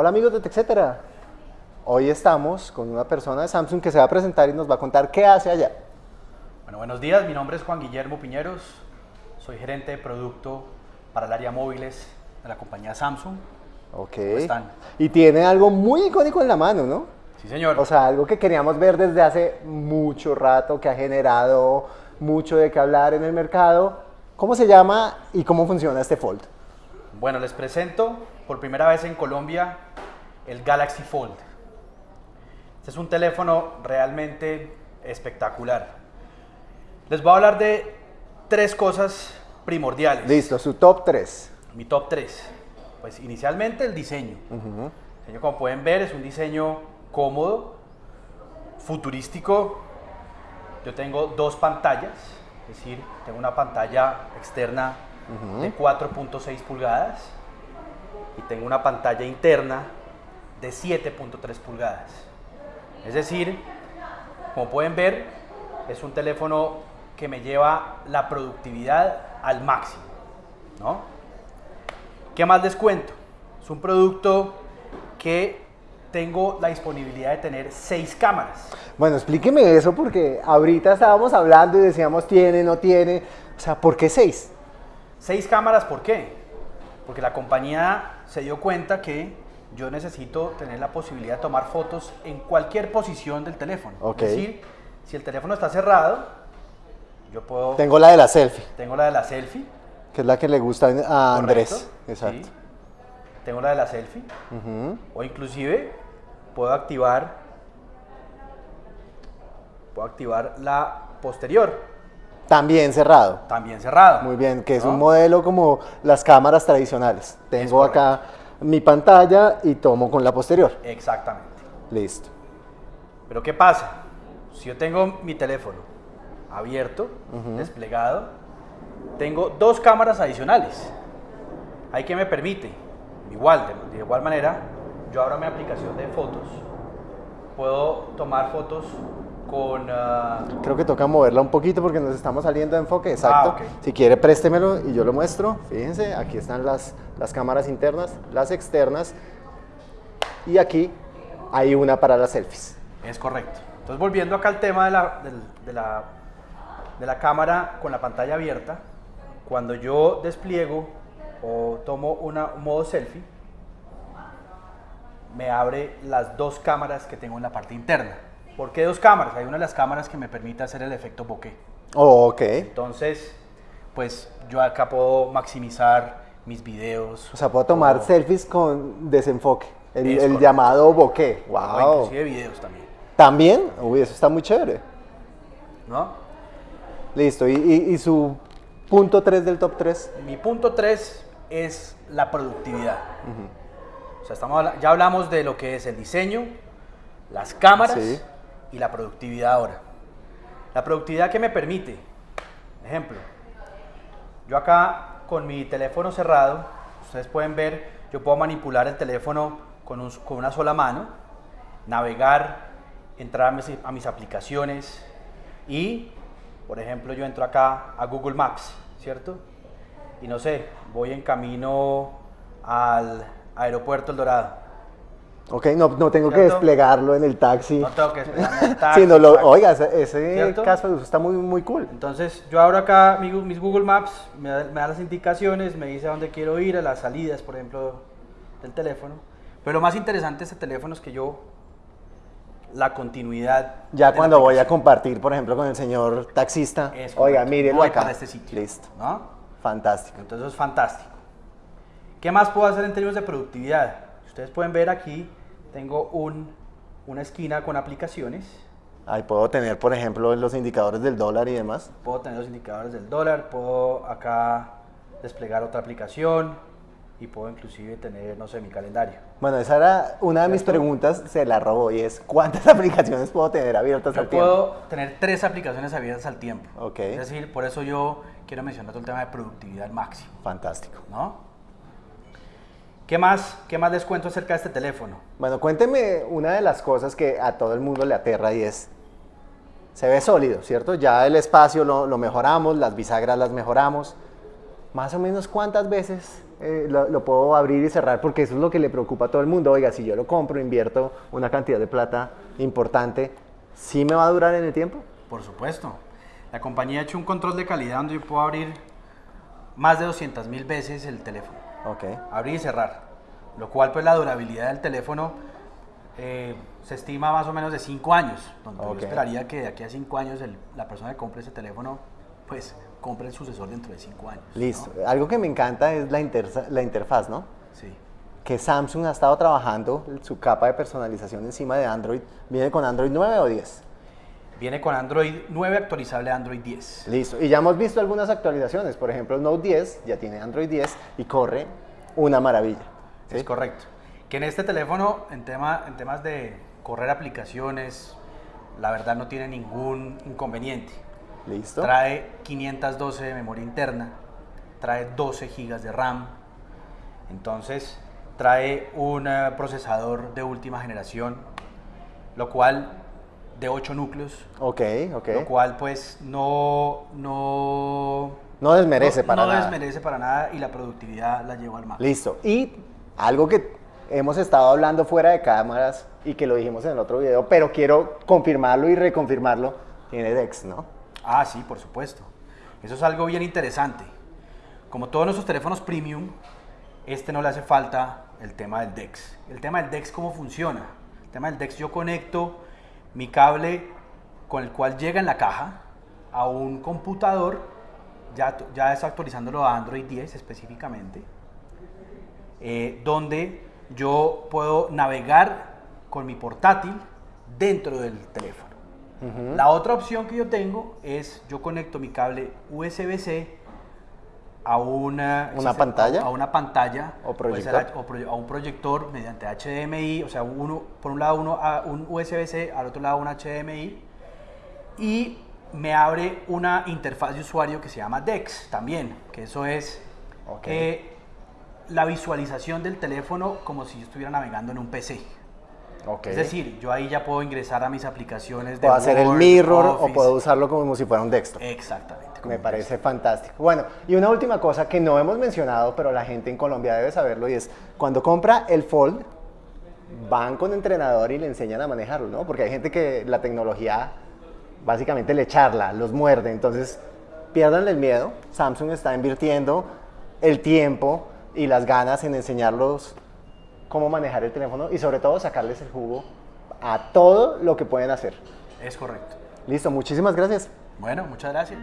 Hola amigos de TechCetera. Hoy estamos con una persona de Samsung que se va a presentar y nos va a contar qué hace allá. Bueno, buenos días, mi nombre es Juan Guillermo Piñeros, soy gerente de producto para el área móviles de la compañía Samsung. Ok. ¿Cómo están? Y tiene algo muy icónico en la mano, ¿no? Sí, señor. O sea, algo que queríamos ver desde hace mucho rato, que ha generado mucho de qué hablar en el mercado. ¿Cómo se llama y cómo funciona este Fold? Bueno, les presento por primera vez en Colombia el Galaxy Fold. Este es un teléfono realmente espectacular. Les voy a hablar de tres cosas primordiales. Listo, su top 3. Mi top 3. Pues inicialmente el diseño. El diseño, como pueden ver, es un diseño cómodo, futurístico. Yo tengo dos pantallas, es decir, tengo una pantalla externa de 4.6 pulgadas y tengo una pantalla interna de 7.3 pulgadas. Es decir, como pueden ver, es un teléfono que me lleva la productividad al máximo, ¿no? ¿Qué más les cuento? Es un producto que tengo la disponibilidad de tener seis cámaras. Bueno, explíqueme eso porque ahorita estábamos hablando y decíamos tiene, no tiene. O sea, ¿por qué 6? Seis cámaras, ¿por qué? Porque la compañía se dio cuenta que yo necesito tener la posibilidad de tomar fotos en cualquier posición del teléfono. Ok. Es decir, si el teléfono está cerrado, yo puedo... Tengo la de la selfie, tengo la de la selfie. que es la que le gusta a Andrés. ¿correcto? Exacto. Sí. Tengo la de la selfie. O inclusive puedo activar puedo activar la posterior, También cerrado. también cerrado. Muy bien, que es ¿no? un modelo como las cámaras tradicionales. Tengo acá mi pantalla y tomo con la posterior. Exactamente. Listo. Pero ¿qué pasa? Si yo tengo mi teléfono abierto, desplegado, tengo dos cámaras adicionales. ¿Hay que me permite? Igual, de, de igual manera, yo abro mi aplicación de fotos, puedo tomar fotos con... ah, Creo que toca moverla un poquito porque nos estamos saliendo de enfoque. Exacto. Ah. Si quiere, préstemelo y yo lo muestro. Fíjense, aquí están las, las cámaras internas, las externas. Y aquí hay una para las selfies. Es correcto. Entonces, volviendo acá al tema de la, de la, de la cámara con la pantalla abierta, cuando yo despliego o tomo una, un modo selfie, me abre las dos cámaras que tengo en la parte interna. ¿Por qué dos cámaras? Hay una de las cámaras que me permite hacer el efecto bokeh. Oh, ok. Entonces, pues yo acá puedo maximizar mis videos. O sea, puedo tomar o- selfies con desenfoque. El, llamado bokeh. o Wow. inclusive videos también. También. Uy, eso está muy chévere. ¿no? Listo. ¿Y, y- y su punto 3 del top 3? Mi punto 3 es la productividad. O sea, estamos, ya hablamos de lo que es el diseño, las cámaras Sí. Y la productividad ahora. La productividad que me permite, ejemplo, yo acá con mi teléfono cerrado, ustedes pueden ver, yo puedo manipular el teléfono con, un- con una sola mano, navegar, entrar a mis, a mis aplicaciones y, por ejemplo, yo entro acá a Google Maps, ¿cierto? Y no sé, voy en camino al aeropuerto El Dorado. Ok, no, no tengo que ¿Cierto? desplegarlo en el taxi. No tengo que esperar en el taxi, Sino lo, exacto. oiga, ese, ¿Cierto? caso de uso está muy, muy cool. Entonces yo abro acá mis Google Maps, me da, me da las indicaciones, me dice a dónde quiero ir, a las salidas, por ejemplo, del teléfono. Pero lo más interesante de este teléfono es que yo, la continuidad. Ya cuando voy a compartir, por ejemplo, con el señor taxista, es oiga, mírenlo Voy acá. para este sitio. Listo. ¿no? Fantástico. Entonces es fantástico. ¿Qué más puedo hacer en términos de productividad? Ustedes pueden ver aquí, tengo un, una esquina con aplicaciones. Ahí puedo tener, por ejemplo, los indicadores del dólar y demás. Puedo tener los indicadores del dólar, puedo acá desplegar otra aplicación y puedo inclusive tener, no sé, mi calendario. Bueno, esa era una de mis preguntas, se la robó y es ¿cuántas aplicaciones puedo tener abiertas Yo al tiempo? puedo tener tres aplicaciones abiertas al tiempo. Ok. Es decir, por eso yo quiero mencionar todo el tema de productividad al máximo, Fantástico. ¿no? ¿Qué más, ¿Qué más les cuento acerca de este teléfono? Bueno, cuénteme una de las cosas que a todo el mundo le aterra y es, se ve sólido, ¿cierto? Ya el espacio lo, lo mejoramos, las bisagras las mejoramos, más o menos cuántas veces eh, lo, lo puedo abrir y cerrar, porque eso es lo que le preocupa a todo el mundo. Oiga, si yo lo compro, invierto una cantidad de plata importante, ¿sí me va a durar en el tiempo? Por supuesto. La compañía ha hecho un control de calidad donde yo puedo abrir más de 200 mil veces el teléfono. Abrir y cerrar. Lo cual, pues, la durabilidad del teléfono eh, se estima más o menos de 5 años. Donde Ok. yo esperaría que de aquí a 5 años el- la persona que compre ese teléfono, pues, compre el sucesor dentro de 5 años. ¿no? Listo. Algo que me encanta es la, intersa- la interfaz, ¿no? Sí. Que Samsung ha estado trabajando su capa de personalización encima de Android. ¿Viene con Android 9 o 10? Viene con Android 9 actualizable a Android 10. Listo. Y ya hemos visto algunas actualizaciones. Por ejemplo, el Note 10 ya tiene Android 10 y corre una maravilla. ¿sí? Es correcto. Que en este teléfono, en, tema, en temas de correr aplicaciones, la verdad no tiene ningún inconveniente. Listo. Trae 512 de memoria interna, trae 12 GB de RAM, entonces trae un eh, procesador de última generación, lo cual de 8 núcleos, Ok, ok. lo cual pues no no No desmerece no- para no nada. desmerece para nada y la productividad la lleva al máximo. Listo. Y algo que hemos estado hablando fuera de cámaras y que lo dijimos en el otro video, pero quiero confirmarlo y reconfirmarlo, tiene DeX, ¿no? Ah, sí, por supuesto. Eso es algo bien interesante. Como todos nuestros teléfonos premium, este no le hace falta el tema del DeX. El tema del DeX, ¿cómo funciona? El tema del DeX, yo conecto mi cable con el cual llega en la caja a un computador, ya, ya es actualizándolo a Android 10 específicamente, eh, donde yo puedo navegar con mi portátil dentro del teléfono. La otra opción que yo tengo es yo conecto mi cable USB-C a una, ¿Una pantalla? a una pantalla ¿O ser proyector? a- o a un proyector mediante HDMI, o sea, uno por un lado uno a un USB-C, al otro lado un HDMI y me abre una interfaz de usuario que se llama DeX también, que eso es eh, la visualización del teléfono como si yo estuviera navegando en un PC. Es decir, yo ahí ya puedo ingresar a mis aplicaciones de puedo hacer el mirror o puedo usarlo como si fuera un desktop. Exactamente. Me parece fantástico. Bueno, y una última cosa que no hemos mencionado, pero la gente en Colombia debe saberlo, y es cuando compra el Fold, van con entrenador y le enseñan a manejarlo, ¿no? Porque hay gente que la tecnología básicamente le charla, los muerde, entonces pierdan el miedo. Samsung está invirtiendo el tiempo y las ganas en enseñarlos cómo manejar el teléfono y sobre todo sacarles el jugo a todo lo que pueden hacer. Es correcto. Listo, muchísimas gracias. Bueno, muchas gracias.